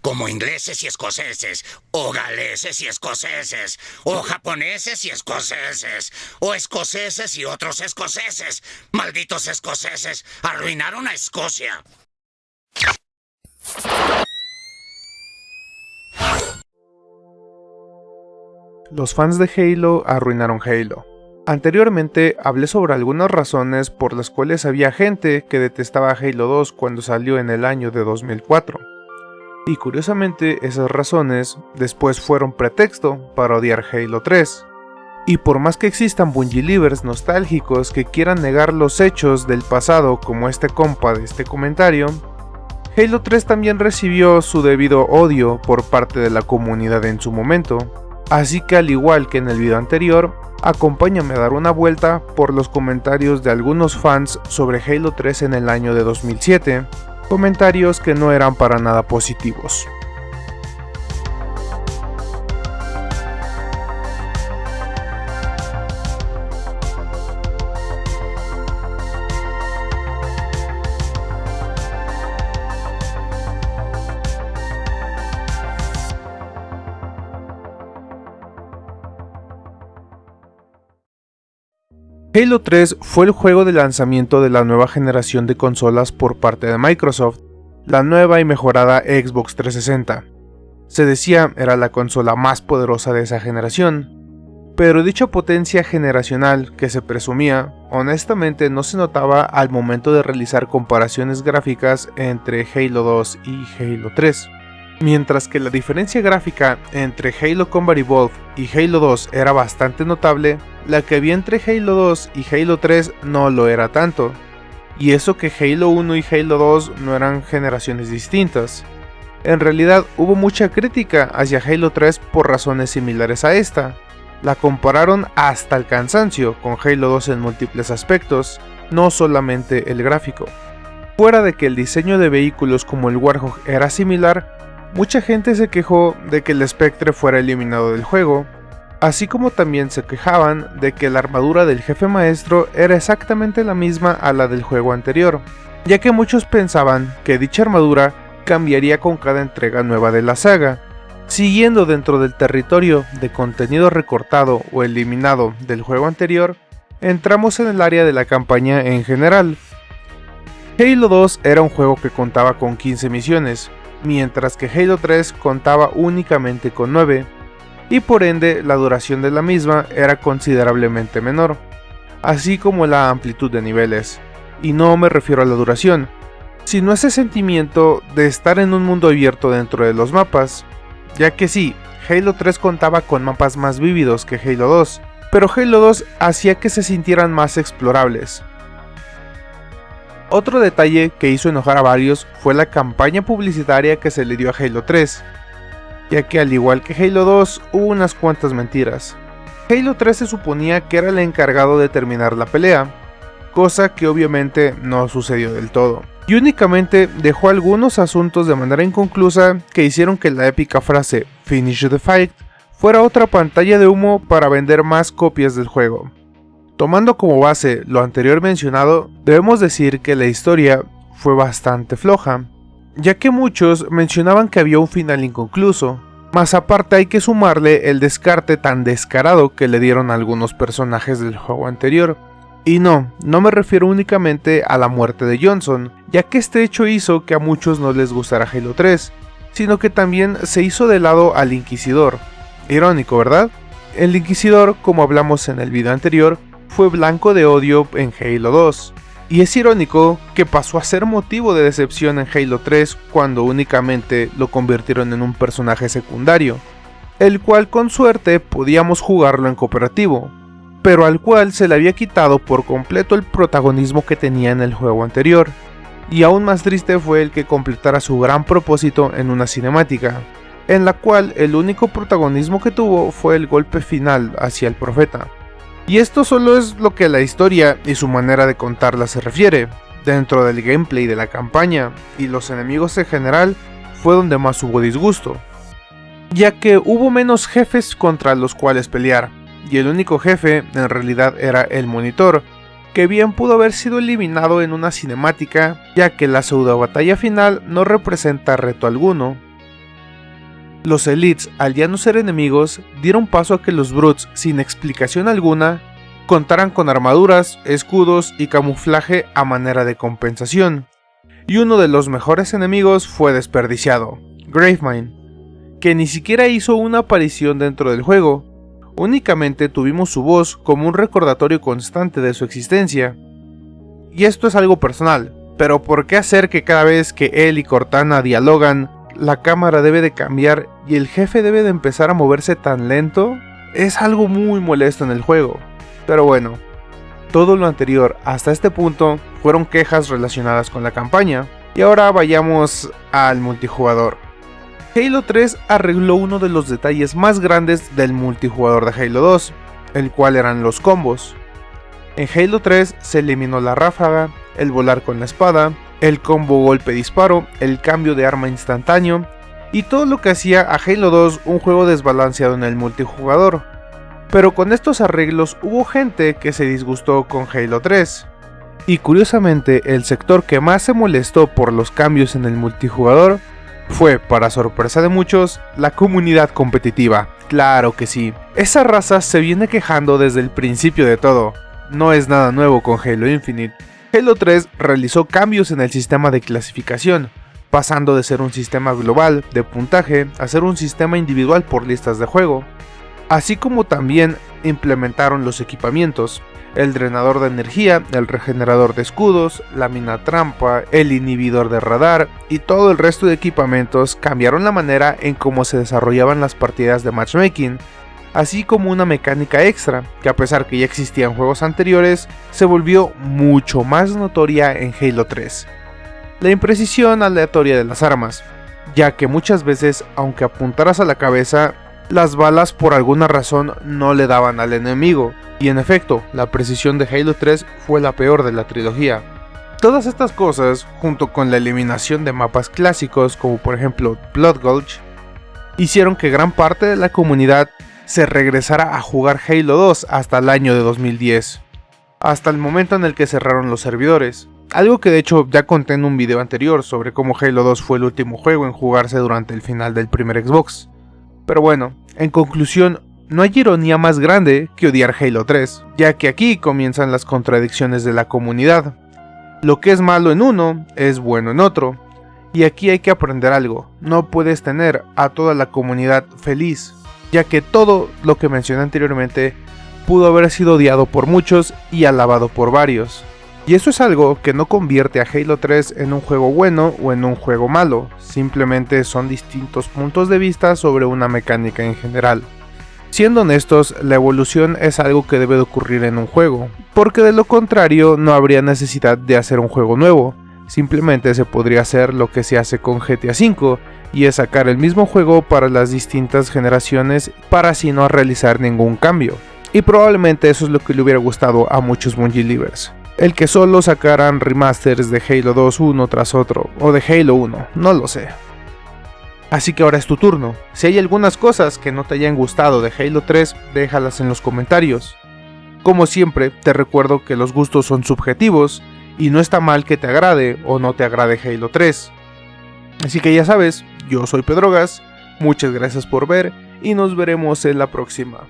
como ingleses y escoceses, o galeses y escoceses, o japoneses y escoceses, o escoceses y otros escoceses. Malditos escoceses, arruinaron a Escocia. Los fans de Halo arruinaron Halo. Anteriormente hablé sobre algunas razones por las cuales había gente que detestaba Halo 2 cuando salió en el año de 2004. Y curiosamente esas razones después fueron pretexto para odiar Halo 3. Y por más que existan Bungee nostálgicos que quieran negar los hechos del pasado como este compa de este comentario, Halo 3 también recibió su debido odio por parte de la comunidad en su momento, Así que al igual que en el video anterior, acompáñame a dar una vuelta por los comentarios de algunos fans sobre Halo 3 en el año de 2007, comentarios que no eran para nada positivos. Halo 3 fue el juego de lanzamiento de la nueva generación de consolas por parte de Microsoft, la nueva y mejorada Xbox 360. Se decía era la consola más poderosa de esa generación, pero dicha potencia generacional que se presumía, honestamente no se notaba al momento de realizar comparaciones gráficas entre Halo 2 y Halo 3. Mientras que la diferencia gráfica entre Halo Combat Evolved y Halo 2 era bastante notable, la que había entre Halo 2 y Halo 3 no lo era tanto. Y eso que Halo 1 y Halo 2 no eran generaciones distintas. En realidad hubo mucha crítica hacia Halo 3 por razones similares a esta. La compararon hasta el cansancio con Halo 2 en múltiples aspectos, no solamente el gráfico. Fuera de que el diseño de vehículos como el Warhog era similar, Mucha gente se quejó de que el Spectre fuera eliminado del juego, así como también se quejaban de que la armadura del jefe maestro era exactamente la misma a la del juego anterior, ya que muchos pensaban que dicha armadura cambiaría con cada entrega nueva de la saga. Siguiendo dentro del territorio de contenido recortado o eliminado del juego anterior, entramos en el área de la campaña en general. Halo 2 era un juego que contaba con 15 misiones, mientras que Halo 3 contaba únicamente con 9, y por ende la duración de la misma era considerablemente menor, así como la amplitud de niveles. Y no me refiero a la duración, sino a ese sentimiento de estar en un mundo abierto dentro de los mapas, ya que sí, Halo 3 contaba con mapas más vívidos que Halo 2, pero Halo 2 hacía que se sintieran más explorables, otro detalle que hizo enojar a varios fue la campaña publicitaria que se le dio a Halo 3, ya que al igual que Halo 2 hubo unas cuantas mentiras. Halo 3 se suponía que era el encargado de terminar la pelea, cosa que obviamente no sucedió del todo, y únicamente dejó algunos asuntos de manera inconclusa que hicieron que la épica frase Finish the Fight fuera otra pantalla de humo para vender más copias del juego. Tomando como base lo anterior mencionado, debemos decir que la historia fue bastante floja, ya que muchos mencionaban que había un final inconcluso, más aparte hay que sumarle el descarte tan descarado que le dieron algunos personajes del juego anterior. Y no, no me refiero únicamente a la muerte de Johnson, ya que este hecho hizo que a muchos no les gustara Halo 3, sino que también se hizo de lado al Inquisidor. Irónico, ¿verdad? El Inquisidor, como hablamos en el video anterior, fue blanco de odio en Halo 2. Y es irónico que pasó a ser motivo de decepción en Halo 3 cuando únicamente lo convirtieron en un personaje secundario, el cual con suerte podíamos jugarlo en cooperativo, pero al cual se le había quitado por completo el protagonismo que tenía en el juego anterior, y aún más triste fue el que completara su gran propósito en una cinemática, en la cual el único protagonismo que tuvo fue el golpe final hacia el profeta. Y esto solo es lo que la historia y su manera de contarla se refiere. Dentro del gameplay de la campaña y los enemigos en general fue donde más hubo disgusto, ya que hubo menos jefes contra los cuales pelear, y el único jefe en realidad era el monitor, que bien pudo haber sido eliminado en una cinemática, ya que la pseudo batalla final no representa reto alguno. Los Elites, al ya no ser enemigos, dieron paso a que los Brutes, sin explicación alguna, contaran con armaduras, escudos y camuflaje a manera de compensación. Y uno de los mejores enemigos fue desperdiciado, Gravemind, que ni siquiera hizo una aparición dentro del juego, únicamente tuvimos su voz como un recordatorio constante de su existencia. Y esto es algo personal, pero ¿por qué hacer que cada vez que él y Cortana dialogan, la cámara debe de cambiar y el jefe debe de empezar a moverse tan lento? Es algo muy molesto en el juego. Pero bueno, todo lo anterior hasta este punto fueron quejas relacionadas con la campaña. Y ahora vayamos al multijugador. Halo 3 arregló uno de los detalles más grandes del multijugador de Halo 2, el cual eran los combos. En Halo 3 se eliminó la ráfaga, el volar con la espada, el combo golpe-disparo, el cambio de arma instantáneo, y todo lo que hacía a Halo 2 un juego desbalanceado en el multijugador. Pero con estos arreglos hubo gente que se disgustó con Halo 3. Y curiosamente, el sector que más se molestó por los cambios en el multijugador fue, para sorpresa de muchos, la comunidad competitiva. Claro que sí. Esa raza se viene quejando desde el principio de todo. No es nada nuevo con Halo Infinite. Halo 3 realizó cambios en el sistema de clasificación, pasando de ser un sistema global de puntaje a ser un sistema individual por listas de juego, así como también implementaron los equipamientos, el drenador de energía, el regenerador de escudos, la mina trampa, el inhibidor de radar y todo el resto de equipamientos cambiaron la manera en cómo se desarrollaban las partidas de matchmaking, así como una mecánica extra, que a pesar que ya existía en juegos anteriores, se volvió mucho más notoria en Halo 3. La imprecisión aleatoria de las armas, ya que muchas veces, aunque apuntaras a la cabeza, las balas por alguna razón no le daban al enemigo, y en efecto, la precisión de Halo 3 fue la peor de la trilogía. Todas estas cosas, junto con la eliminación de mapas clásicos como por ejemplo Blood Gulch, hicieron que gran parte de la comunidad se regresara a jugar Halo 2 hasta el año de 2010, hasta el momento en el que cerraron los servidores. Algo que de hecho ya conté en un video anterior sobre cómo Halo 2 fue el último juego en jugarse durante el final del primer Xbox. Pero bueno, en conclusión, no hay ironía más grande que odiar Halo 3, ya que aquí comienzan las contradicciones de la comunidad. Lo que es malo en uno es bueno en otro, y aquí hay que aprender algo, no puedes tener a toda la comunidad feliz, ya que todo lo que mencioné anteriormente pudo haber sido odiado por muchos y alabado por varios. Y eso es algo que no convierte a Halo 3 en un juego bueno o en un juego malo, simplemente son distintos puntos de vista sobre una mecánica en general. Siendo honestos, la evolución es algo que debe de ocurrir en un juego, porque de lo contrario no habría necesidad de hacer un juego nuevo, simplemente se podría hacer lo que se hace con GTA V, y es sacar el mismo juego para las distintas generaciones para así no realizar ningún cambio. Y probablemente eso es lo que le hubiera gustado a muchos Bungie Livers el que solo sacaran remasters de Halo 2 uno tras otro, o de Halo 1, no lo sé. Así que ahora es tu turno. Si hay algunas cosas que no te hayan gustado de Halo 3, déjalas en los comentarios. Como siempre, te recuerdo que los gustos son subjetivos y no está mal que te agrade o no te agrade Halo 3. Así que ya sabes, yo soy Pedrogas, muchas gracias por ver y nos veremos en la próxima.